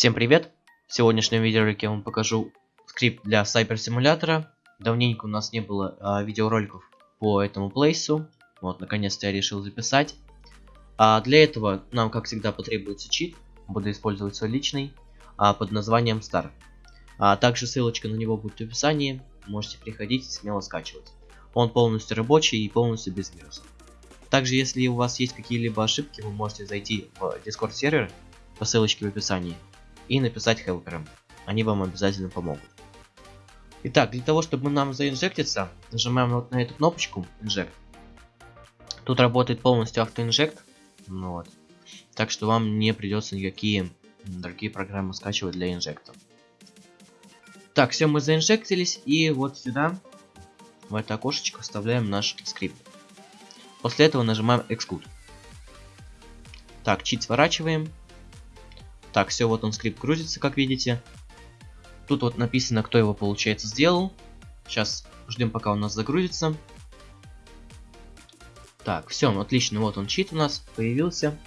Всем привет! В сегодняшнем видеоролике я вам покажу скрипт для Cyber симулятора. Давненько у нас не было а, видеороликов по этому плейсу. Вот, наконец-то я решил записать. А для этого нам, как всегда, потребуется чит. Буду использовать свой личный а, под названием Star. А также ссылочка на него будет в описании. Можете приходить и смело скачивать. Он полностью рабочий и полностью без вирусов. Также, если у вас есть какие-либо ошибки, вы можете зайти в Discord сервер по ссылочке в описании и написать хелперам. Они вам обязательно помогут. Итак, для того, чтобы нам заинжектиться, нажимаем вот на эту кнопочку Inject. Тут работает полностью автоинжект. Ну вот. Так что вам не придется никакие другие программы скачивать для инжекта. Так, все, мы заинжектились, и вот сюда, в это окошечко, вставляем наш скрипт. После этого нажимаем Exclude. Так, чит сворачиваем. Так, все, вот он скрипт грузится, как видите. Тут вот написано, кто его, получается, сделал. Сейчас ждем, пока у нас загрузится. Так, все, отлично, вот он чит у нас появился.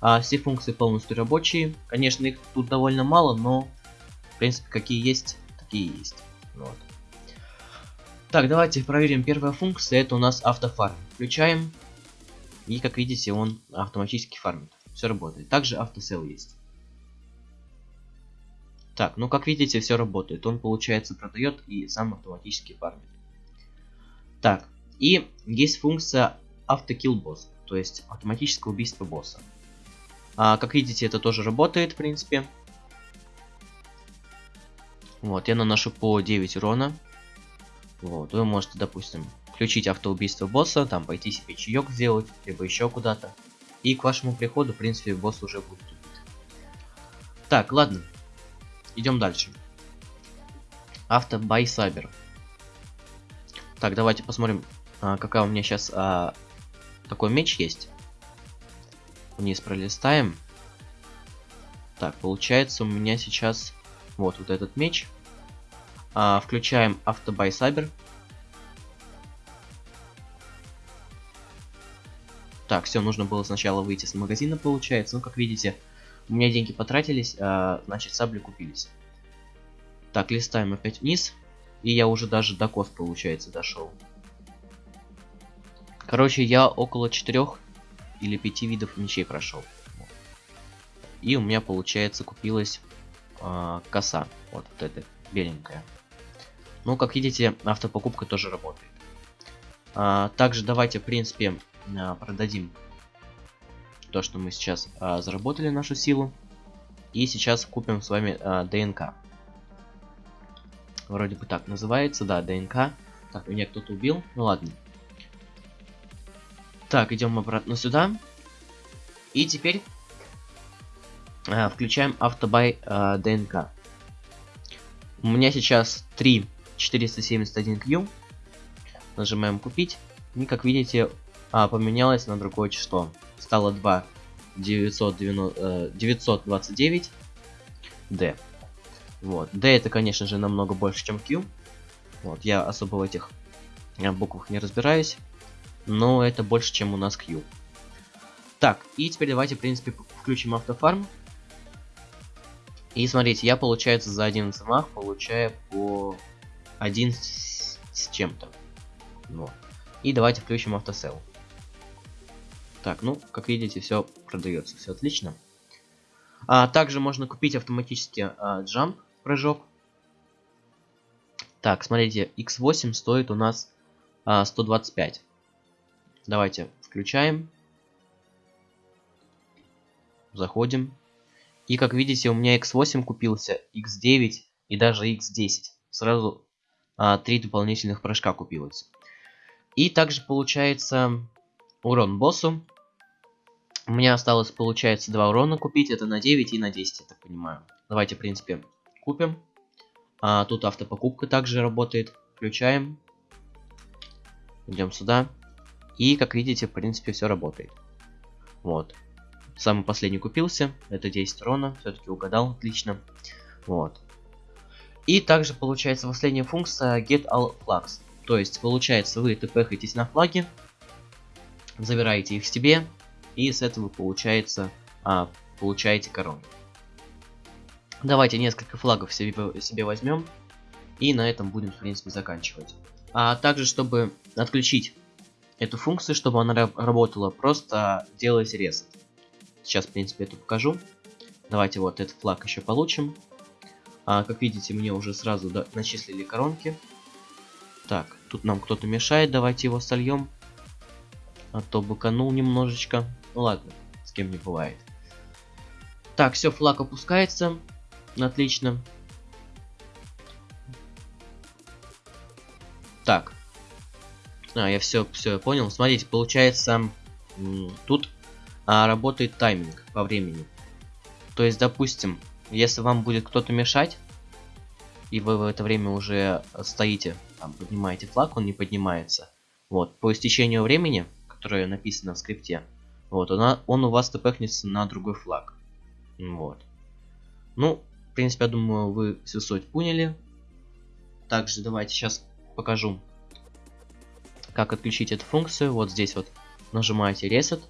А, все функции полностью рабочие. Конечно, их тут довольно мало, но, в принципе, какие есть, такие есть. Вот. Так, давайте проверим. Первая функция это у нас автофарм. Включаем. И как видите, он автоматически фармит. Все работает. Также автосел есть. Так, ну как видите, все работает. Он, получается, продает и сам автоматически фармит. Так, и есть функция автокилл босс, то есть автоматическое убийство босса. А, как видите, это тоже работает, в принципе. Вот, я наношу по 9 урона. Вот, вы можете, допустим, включить автоубийство босса, там пойти себе чаек сделать, либо еще куда-то. И к вашему приходу, в принципе, босс уже будет убит. Так, ладно. Идем дальше. Авто by Cyber. Так, давайте посмотрим, а, какая у меня сейчас а, такой меч есть. Вниз пролистаем. Так, получается у меня сейчас вот вот этот меч. А, включаем Автобай Cyber. Так, все, нужно было сначала выйти с магазина, получается. Ну, как видите, у меня деньги потратились, а, значит, сабли купились. Так, листаем опять вниз. И я уже даже до кост, получается, дошел. Короче, я около четырех или пяти видов мечей прошел. И у меня, получается, купилась э, коса. Вот, вот эта беленькая. Ну, как видите, автопокупка тоже работает. А, также давайте, в принципе, а, продадим то, что мы сейчас а, заработали нашу силу. И сейчас купим с вами а, ДНК. Вроде бы так называется, да, ДНК. Так, меня кто-то убил. Ну ладно. Так, идем обратно сюда. И теперь а, включаем автобай а, ДНК. У меня сейчас 3 471Q. Нажимаем купить. И как видите, а, поменялось на другое число. Стало 2 990, э, 929 D. Вот. D это, конечно же, намного больше, чем Q. Вот, я особо в этих э, буквах не разбираюсь. Но это больше, чем у нас Q. Так, и теперь давайте, в принципе, включим автофарм. И смотрите, я, получается, за один замах получаю по один с, с чем-то. Вот. И давайте включим автосел. Так, ну, как видите, все продается, все отлично. А, также можно купить автоматически а, прыжок. Так, смотрите, X8 стоит у нас а, 125. Давайте включаем. Заходим. И как видите, у меня X8 купился, X9 и даже X10. Сразу а, три дополнительных прыжка купилось. И также получается урон боссу у меня осталось, получается, 2 урона купить. Это на 9 и на 10, я так понимаю. Давайте, в принципе, купим. А, тут автопокупка также работает. Включаем. Идем сюда. И, как видите, в принципе, все работает. Вот. Самый последний купился. Это 10 урона. Все-таки угадал. Отлично. Вот. И также получается последняя функция Get All Flags. То есть, получается, вы тпхаетесь на флаге, забираете их себе, и с этого получается а, получаете корону. Давайте несколько флагов себе, себе возьмем. И на этом будем, в принципе, заканчивать. А также, чтобы отключить эту функцию, чтобы она работала, просто делайте ресет. Сейчас, в принципе, это покажу. Давайте вот этот флаг еще получим. А, как видите, мне уже сразу да, начислили коронки. Так, тут нам кто-то мешает, давайте его сольем. А то быканул немножечко. Ну ладно, с кем не бывает. Так, все, флаг опускается. Отлично. Так. А, я все, все понял. Смотрите, получается, тут а, работает тайминг по времени. То есть, допустим, если вам будет кто-то мешать, и вы в это время уже стоите, там, поднимаете флаг, он не поднимается. Вот, по истечению времени, которое написано в скрипте, вот, он, он у вас тпхнется на другой флаг. Вот. Ну, в принципе, я думаю, вы всю суть поняли. Также давайте сейчас покажу, как отключить эту функцию. Вот здесь вот нажимаете Reset.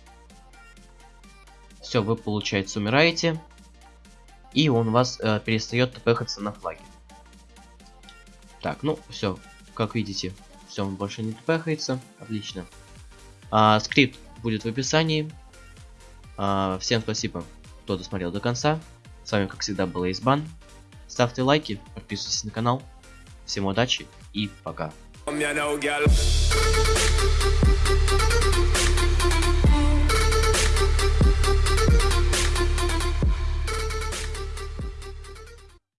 Все, вы, получается, умираете. И он у вас э, перестает тпхаться на флаге. Так, ну, все, как видите, все, он больше не тпхается. Отлично. А, скрипт будет в описании. А, всем спасибо, кто досмотрел до конца. С вами, как всегда, был Избан. Ставьте лайки, подписывайтесь на канал. Всем удачи и пока.